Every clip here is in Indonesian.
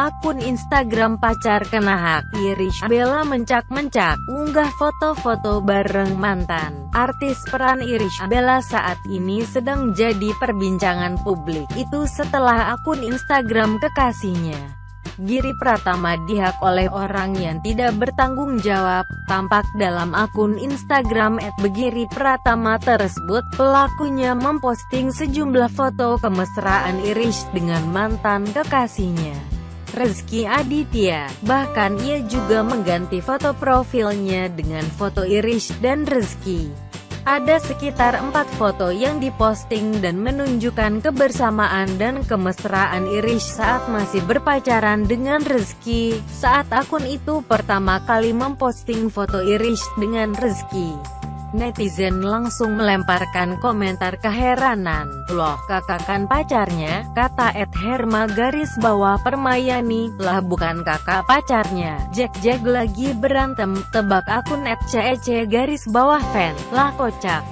Akun Instagram pacar kena hak, Irish Bella mencak-mencak, unggah foto-foto bareng mantan. Artis peran Irish Bella saat ini sedang jadi perbincangan publik, itu setelah akun Instagram kekasihnya. Giri Pratama dihak oleh orang yang tidak bertanggung jawab, tampak dalam akun Instagram @begiri Pratama tersebut, pelakunya memposting sejumlah foto kemesraan Irish dengan mantan kekasihnya. Rezky Aditya. Bahkan ia juga mengganti foto profilnya dengan foto Irish dan Rezky. Ada sekitar empat foto yang diposting dan menunjukkan kebersamaan dan kemesraan Irish saat masih berpacaran dengan Rezky, saat akun itu pertama kali memposting foto Irish dengan Rezky. Netizen langsung melemparkan komentar keheranan. Loh kakak kan pacarnya, kata Ed Herma garis bawah Permayani, lah bukan kakak pacarnya. Jack Jack lagi berantem, tebak akun Ed CEC garis bawah fan, lah kocak.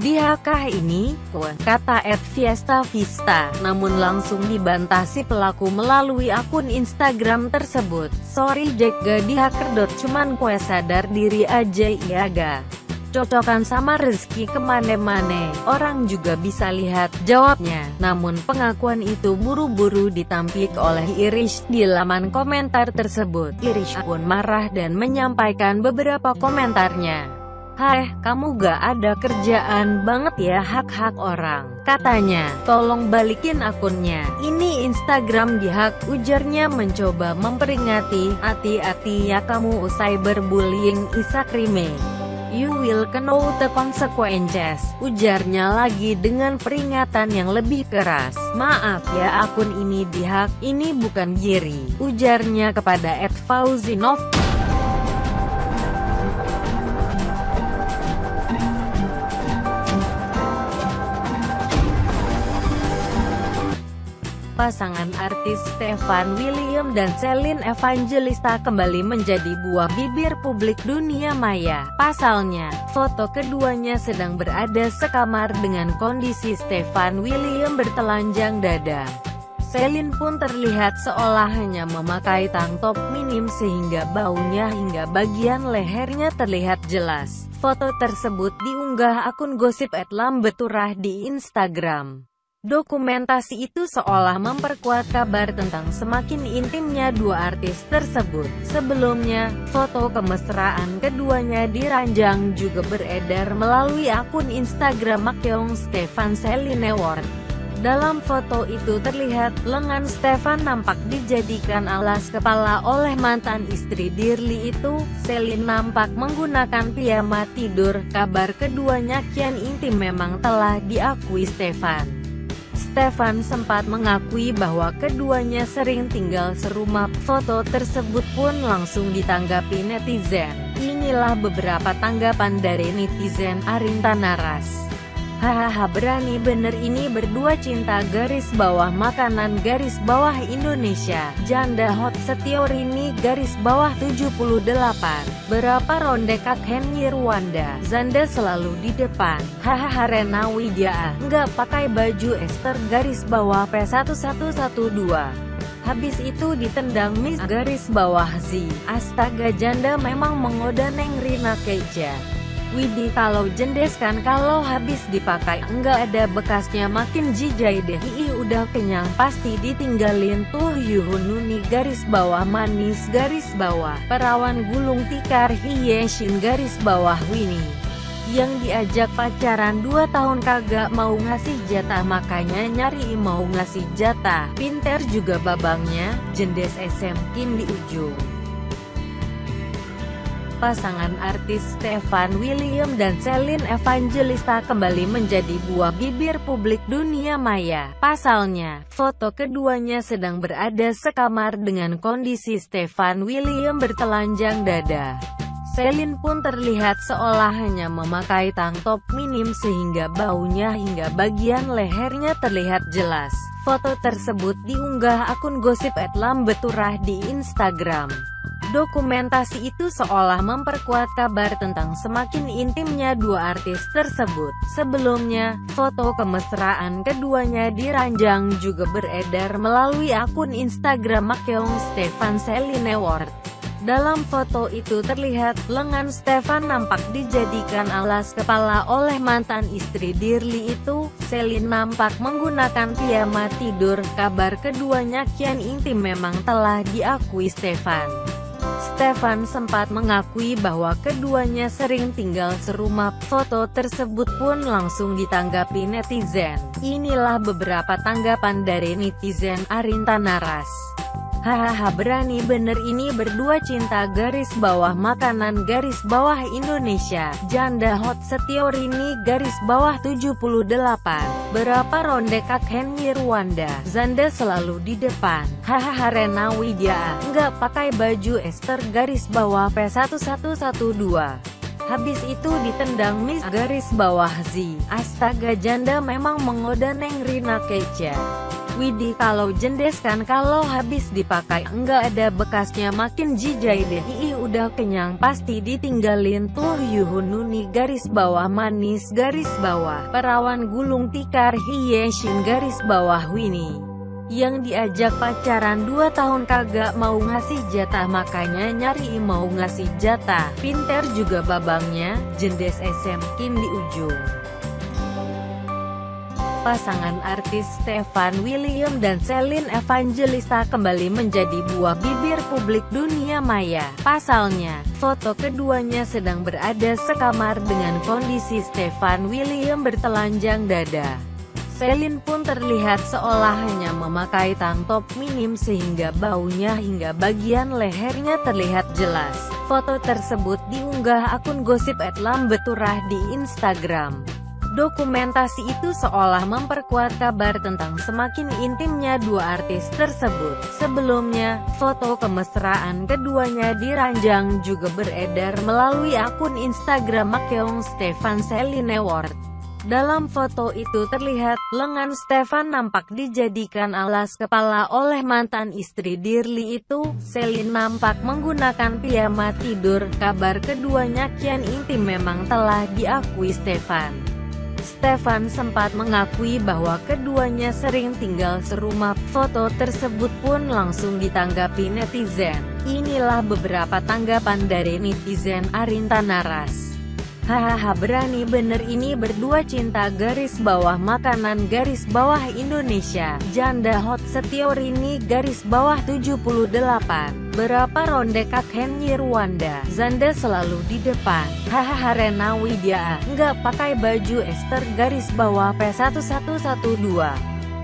Diakah ini? Kata Ed Fiesta Vista, namun langsung dibantah si pelaku melalui akun Instagram tersebut. Sorry Jack gak dihacker. Cuman kue sadar diri aja iya ga cocokan sama rezeki ke mana-mana, orang juga bisa lihat, jawabnya. Namun pengakuan itu buru-buru ditampik oleh Irish di laman komentar tersebut. Irish pun marah dan menyampaikan beberapa komentarnya. Hai, kamu gak ada kerjaan banget ya hak-hak orang. Katanya, tolong balikin akunnya. Ini Instagram dihak, ujarnya mencoba memperingati. Hati-hati ya kamu usai berbullying Rime. You will know the consequences, ujarnya lagi dengan peringatan yang lebih keras. Maaf ya akun ini dihak, ini bukan Giri, ujarnya kepada Ed Fauzinov. Pasangan artis Stefan William dan Celine Evangelista kembali menjadi buah bibir publik dunia maya. Pasalnya, foto keduanya sedang berada sekamar dengan kondisi Stefan William bertelanjang dada. Celine pun terlihat seolah hanya memakai tank top minim sehingga baunya hingga bagian lehernya terlihat jelas. Foto tersebut diunggah akun gosip @lambeturah di Instagram. Dokumentasi itu seolah memperkuat kabar tentang semakin intimnya dua artis tersebut. Sebelumnya, foto kemesraan keduanya diranjang juga beredar melalui akun Instagram Makyong Stefan Celine Ward. Dalam foto itu terlihat, lengan Stefan nampak dijadikan alas kepala oleh mantan istri Dirli itu. Celine nampak menggunakan piyama tidur. Kabar keduanya kian intim memang telah diakui Stefan. Stefan sempat mengakui bahwa keduanya sering tinggal serumah. Foto tersebut pun langsung ditanggapi netizen. Inilah beberapa tanggapan dari netizen Arinta Naras. Hahaha berani bener ini berdua cinta garis bawah makanan garis bawah Indonesia. Janda hot Setiorini garis bawah 78 Berapa ronde kak Henry Rwanda? Zanda selalu di depan. Hahaha Rena Widya. Nggak pakai baju Esther garis bawah P1112 Habis itu ditendang Miss garis bawah Z. Astaga janda memang mengoda Neng Rina Keja Widih kalau jendes kan kalau habis dipakai enggak ada bekasnya makin jijai deh. Ih udah kenyang pasti ditinggalin tuh Yuhununi garis bawah manis garis bawah Perawan gulung tikar Hiyeshin garis bawah Winnie yang diajak pacaran 2 tahun kagak mau ngasih jatah makanya nyari mau ngasih jatah. Pinter juga babangnya jendes SM Kim di ujung pasangan artis Stefan William dan Celine Evangelista kembali menjadi buah bibir publik dunia maya. Pasalnya, foto keduanya sedang berada sekamar dengan kondisi Stefan William bertelanjang dada. Celine pun terlihat seolah hanya memakai tank top minim sehingga baunya hingga bagian lehernya terlihat jelas. Foto tersebut diunggah akun gosip @lambeturah di Instagram. Dokumentasi itu seolah memperkuat kabar tentang semakin intimnya dua artis tersebut. Sebelumnya, foto kemesraan keduanya di ranjang juga beredar melalui akun Instagram Makeong Stefan Celine Ward. Dalam foto itu terlihat, lengan Stefan nampak dijadikan alas kepala oleh mantan istri Dirli itu. Celine nampak menggunakan piyama tidur. Kabar keduanya kian intim memang telah diakui Stefan. Stefan sempat mengakui bahwa keduanya sering tinggal serumah. Foto tersebut pun langsung ditanggapi netizen. Inilah beberapa tanggapan dari netizen Arinta Naras. Hahaha berani bener ini berdua cinta garis bawah makanan garis bawah Indonesia. Janda hot Setiorini garis bawah 78 Berapa ronde kak Henry Rwanda? Zanda selalu di depan. Hahaha Rena Widya. Nggak pakai baju Esther garis bawah P1112 Habis itu ditendang Miss garis bawah Z. Astaga janda memang mengoda Neng Rina Keca. Widih kalau jendeskan kalau habis dipakai enggak ada bekasnya makin jijai deh. Ih udah kenyang pasti ditinggalin tuh. Yuhununi garis bawah manis garis bawah. Perawan gulung tikar Hiyeshin garis bawah Winnie. Yang diajak pacaran 2 tahun kagak mau ngasih jatah makanya nyari mau ngasih jatah. Pinter juga babangnya jendes SM Kim di ujung pasangan artis Stefan William dan Celine Evangelista kembali menjadi buah bibir publik dunia maya. Pasalnya, foto keduanya sedang berada sekamar dengan kondisi Stefan William bertelanjang dada. Celine pun terlihat seolah hanya memakai tank top minim sehingga baunya hingga bagian lehernya terlihat jelas. Foto tersebut diunggah akun gosip Lambeturah di Instagram. Dokumentasi itu seolah memperkuat kabar tentang semakin intimnya dua artis tersebut. Sebelumnya, foto kemesraan keduanya di ranjang juga beredar melalui akun Instagram Makeong Stefan Celine Ward. Dalam foto itu terlihat, lengan Stefan nampak dijadikan alas kepala oleh mantan istri Dirli itu. Celine nampak menggunakan piyama tidur. Kabar keduanya kian intim memang telah diakui Stefan. Stefan sempat mengakui bahwa keduanya sering tinggal serumah. Foto tersebut pun langsung ditanggapi netizen. Inilah beberapa tanggapan dari netizen Arinta Naras. Hahaha berani bener ini berdua cinta garis bawah makanan garis bawah Indonesia Janda hot Setiorini garis bawah 78 Berapa ronde kak Henry Rwanda? Zanda selalu di depan. Hahaha Rena Widya. Nggak pakai baju Esther garis bawah P1112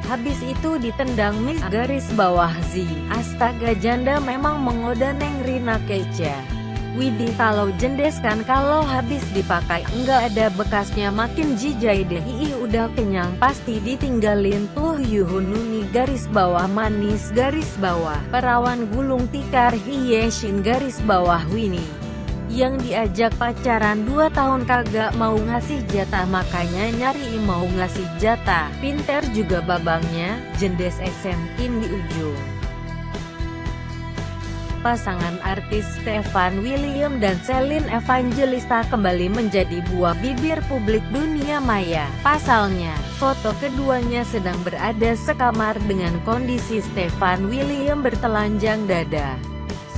Habis itu ditendang Miss garis bawah Z. Astaga janda memang mengoda Neng Rina Keca Widih kalau jendeskan kalau habis dipakai enggak ada bekasnya makin jijai deh. Ih udah kenyang pasti ditinggalin tuh. Yuhununi garis bawah manis garis bawah. Perawan gulung tikar Hiyeshin garis bawah Winnie. Yang diajak pacaran 2 tahun kagak mau ngasih jatah makanya nyari mau ngasih jatah. Pinter juga babangnya jendes SM Kim di ujung pasangan artis Stefan William dan Celine Evangelista kembali menjadi buah bibir publik dunia maya. Pasalnya, foto keduanya sedang berada sekamar dengan kondisi Stefan William bertelanjang dada.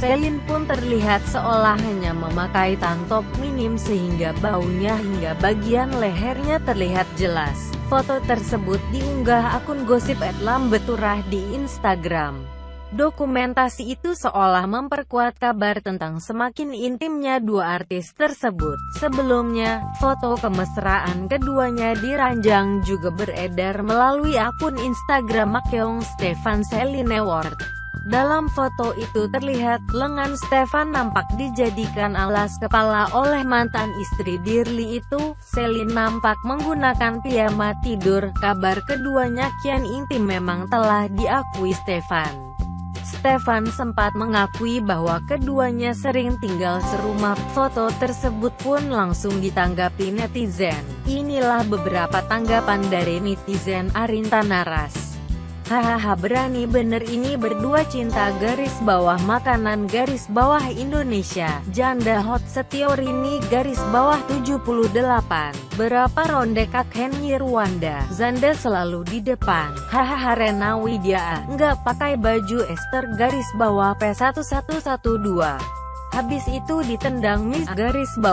Celine pun terlihat seolah hanya memakai tank top minim sehingga baunya hingga bagian lehernya terlihat jelas. Foto tersebut diunggah akun gosip Lambeturah di Instagram. Dokumentasi itu seolah memperkuat kabar tentang semakin intimnya dua artis tersebut. Sebelumnya, foto kemesraan keduanya di ranjang juga beredar melalui akun Instagram Makeong Stefan Celine Ward. Dalam foto itu terlihat, lengan Stefan nampak dijadikan alas kepala oleh mantan istri Dirli itu. Celine nampak menggunakan piyama tidur. Kabar keduanya kian intim memang telah diakui Stefan. Stefan sempat mengakui bahwa keduanya sering tinggal serumah. Foto tersebut pun langsung ditanggapi netizen. Inilah beberapa tanggapan dari netizen Arinta Naras. Hahaha berani bener ini berdua cinta garis bawah makanan garis bawah Indonesia. Janda hot Setiorini garis bawah 78 Berapa ronde kak Henry Rwanda? Zanda selalu di depan. Hahaha Rena Widya Nggak pakai baju Esther garis bawah P1112 Habis itu ditendang Miss garis bawah